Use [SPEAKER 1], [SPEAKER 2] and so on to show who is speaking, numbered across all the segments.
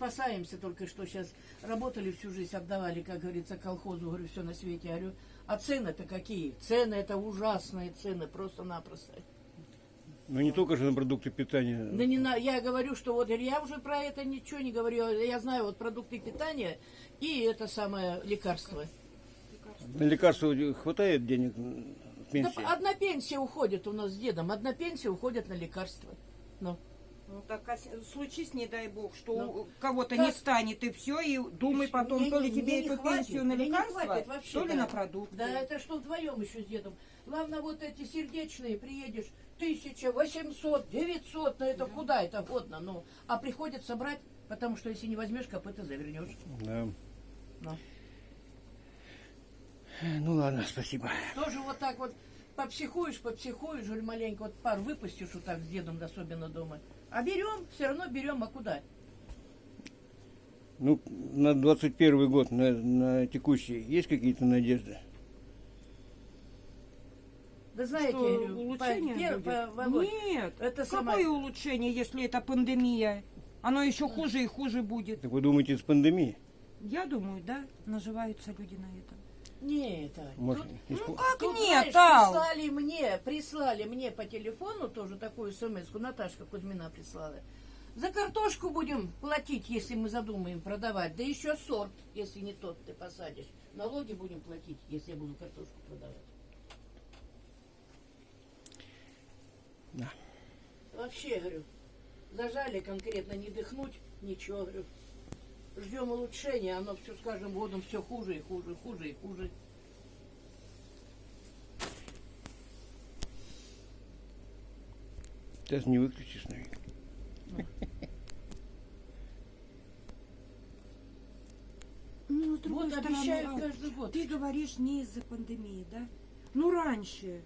[SPEAKER 1] спасаемся только что сейчас. Работали всю жизнь, отдавали, как говорится, колхозу, говорю, все на свете. Я говорю, а цены-то какие? Цены это ужасные цены, просто-напросто.
[SPEAKER 2] Ну не только же на продукты питания.
[SPEAKER 1] Да не на, я говорю, что вот я уже про это ничего не говорю. Я знаю вот продукты питания и это самое лекарство.
[SPEAKER 2] На лекарства хватает денег на
[SPEAKER 1] Да
[SPEAKER 2] пенсии?
[SPEAKER 1] одна пенсия уходит у нас с дедом, одна пенсия уходит на лекарства. Ну.
[SPEAKER 3] Ну так а случись, не дай бог, что
[SPEAKER 1] Ну,
[SPEAKER 3] у кого-то не станет, и все, и думай потом,
[SPEAKER 1] Мне
[SPEAKER 3] то ли тебе эту
[SPEAKER 1] хватит,
[SPEAKER 3] пенсию на лекарства,
[SPEAKER 1] хватит вообще,
[SPEAKER 3] то ли
[SPEAKER 1] да.
[SPEAKER 3] на продукты.
[SPEAKER 1] Да, это что вдвоем еще с дедом. Главное, вот эти сердечные, приедешь, тысяча, восемьсот, девятьсот, ну это куда это годно, ну. А приходится брать, потому что если не возьмешь, копыта завернешь.
[SPEAKER 2] Да.
[SPEAKER 1] Ну.
[SPEAKER 2] Ну ладно, спасибо.
[SPEAKER 1] Тоже вот так вот попсихуешь, попсихуешь, говорю, маленько вот пар выпустишь вот так с дедом, особенно дома. А берем, все равно берем, а куда?
[SPEAKER 2] Ну, на 21 год, на, на текущий, есть какие-то надежды?
[SPEAKER 1] Да знаете,
[SPEAKER 3] Что, улучшение
[SPEAKER 1] по- по- Володь,
[SPEAKER 3] Нет,
[SPEAKER 1] это
[SPEAKER 3] какое
[SPEAKER 1] самое-
[SPEAKER 3] улучшение, если это пандемия? Оно еще хуже и хуже будет.
[SPEAKER 2] Так вы думаете, с пандемией?
[SPEAKER 3] Я думаю, да, наживаются люди на этом.
[SPEAKER 1] Нет, Ань,
[SPEAKER 2] Может,
[SPEAKER 1] тут-
[SPEAKER 2] испу-
[SPEAKER 3] Ну как
[SPEAKER 1] Тут,
[SPEAKER 3] нет,
[SPEAKER 1] знаешь,
[SPEAKER 3] Ал?
[SPEAKER 1] прислали мне, прислали мне по телефону тоже такую смс Наташка Кузьмина прислала. За картошку будем платить, если мы задумаем продавать. Да еще сорт, если не тот ты посадишь. Налоги будем платить, если я буду картошку продавать.
[SPEAKER 2] Да.
[SPEAKER 1] Вообще, говорю, зажали конкретно не дыхнуть, ничего, говорю. Ждем улучшения, оно все с каждым годом все хуже и хуже, хуже и хуже.
[SPEAKER 2] Сейчас не выключишь, наверное.
[SPEAKER 3] Ну, с другой
[SPEAKER 1] Вот
[SPEAKER 3] стороны,
[SPEAKER 1] обещают
[SPEAKER 3] Ал,
[SPEAKER 1] каждый год.
[SPEAKER 3] Ты говоришь не из-за пандемии, да? Ну, раньше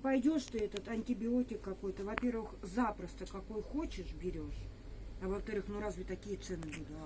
[SPEAKER 3] пойдешь ты этот антибиотик какой-то, во-первых, запросто какой хочешь берешь, а во-вторых, ну разве такие цены будут?